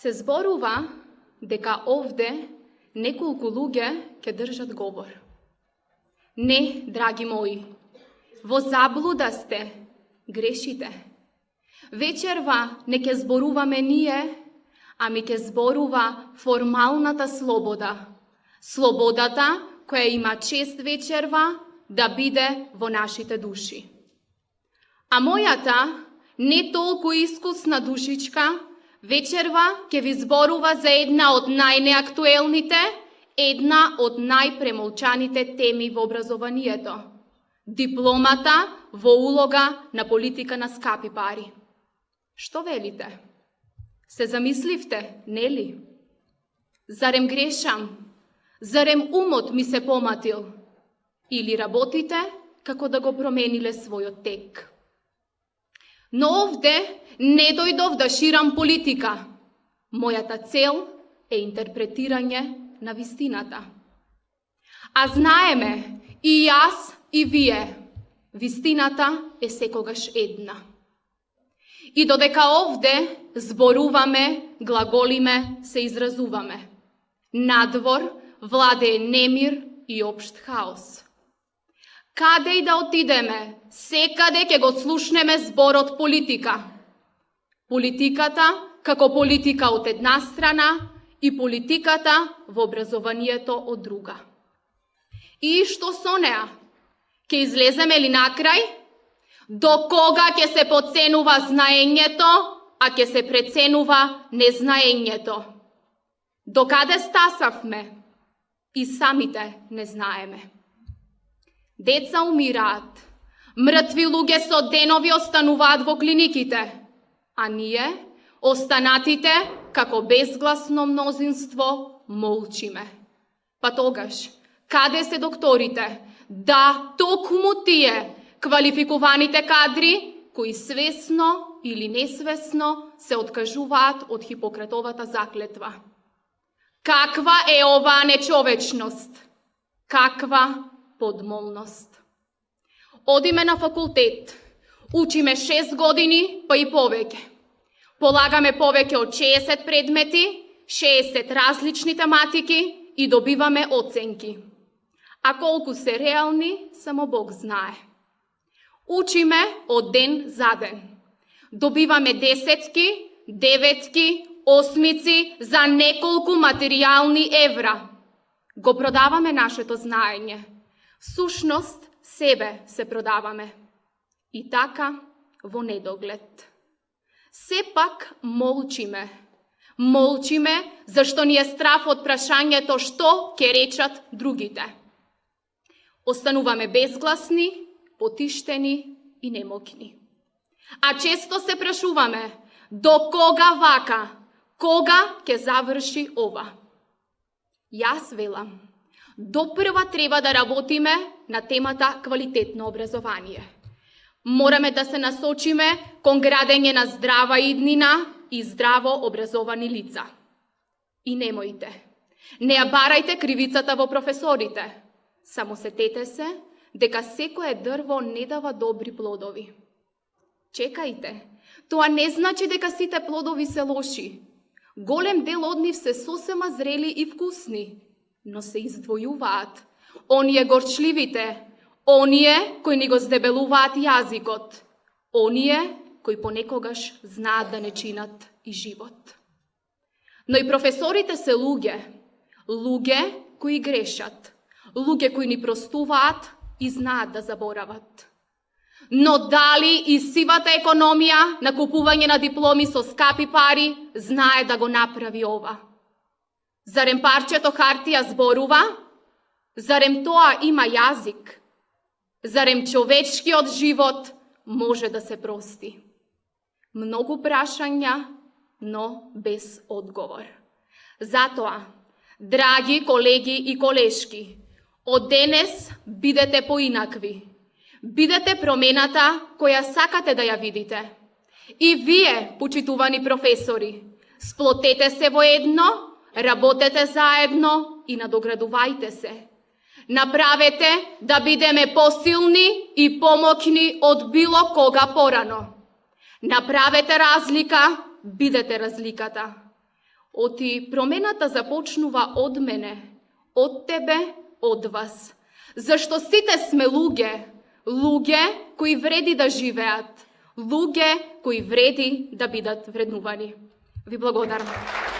Се зборува дека овде неколку луѓе ќе држат говор. Не, драги мои, во заблуда сте, грешите. Вечерва не ќе зборуваме ние, ами ќе зборува формалната слобода. Слободата која има чест вечерва да биде во нашите души. А мојата, не толку искусна душичка, вечерва ќе ви зборува за една од најнеактуелните, една од најпремолчаните теми во образованието. Дипломата во улога на политика на скапи пари. Што велите? Се замисливте, нели? Зарем грешам? Зарем умот ми се поматил? Или работите како да го промениле својот тек? Но овде не дојдов да ширам политика. Мојата цел е интерпретирање на вистината. А знаеме, и јас, и вие, вистината е секогаш една. И додека овде зборуваме, глаголиме, се изразуваме. Надвор владее немир и општ хаос. Каде и да отидеме, секаде ќе го слушнеме зборот политика. Политиката како политика од една страна и политиката во образованието од друга. И што со неа? Ке излеземе ли накрај? До кога ќе се поценува знаењето, а ќе се преценува незнаењето? До каде стасавме? И самите не знаеме. Деца умираат, мртви луѓе со денови остануваат во клиниките, а ние, останатите, како безгласно мнозинство, молчиме. Па тогаш, каде се докторите? Да, токму тие, квалификуваните кадри кои свесно или несвесно се откажуваат од Хипократовата заклетва. Каква е оваа нечовечност? Каква подмолност? Одиме на факултет, учиме 6 години, па и повеќе. Полагаме повеќе од 60 предмети, 60 различни тематики и добиваме оценки. А колку се реални, само Бог знае. Учиме од ден за ден. Добиваме десетки, деветки, осмици за неколку материјални евра. Го продаваме нашето знаење. Сушност, себе се продаваме. И така во недоглед. Сепак молчиме. Молчиме зашто ни е страф од прашањето што ќе речат другите. Остануваме безгласни потиштени и немокни. А често се прашуваме, до кога вака, кога ќе заврши ова? Јас велам, допрва треба да работиме на темата квалитетно образование. Мораме да се насочиме кон градење на здрава иднина и здраво образовани лица. И немојте, не ја барајте кривицата во професорите. Само сетете се дека секое дрво не дава добри плодови. Чекајте, тоа не значи дека сите плодови се лоши. Голем дел од нив се сосема зрели и вкусни, но се издвојуваат. Оние горчливите, оние кои ни го здебелуваат јазикот, оние кои понекогаш знаат да не чинат и живот. Но и професорите се луѓе, луѓе кои грешат, луѓе кои ни простуваат, и знаат да заборават. Но дали и сивата економија на купување на дипломи со скапи пари знае да го направи ова? Зарем парчето хартија зборува? Зарем тоа има јазик? Зарем човечкиот живот може да се прости? Многу прашања, но без одговор. Затоа, драги колеги и колешки, Од денес бидете поинакви. Бидете промената која сакате да ја видите. И вие, почитувани професори, сплотете се во едно, работете заедно и надоградувајте се. Направете да бидеме посилни и помокни од било кога порано. Направете разлика, бидете разликата. Оти промената започнува од мене, од тебе, од вас. Зашто сите сме луѓе, луѓе кои вреди да живеат, луѓе кои вреди да бидат вреднувани. Ви благодарам.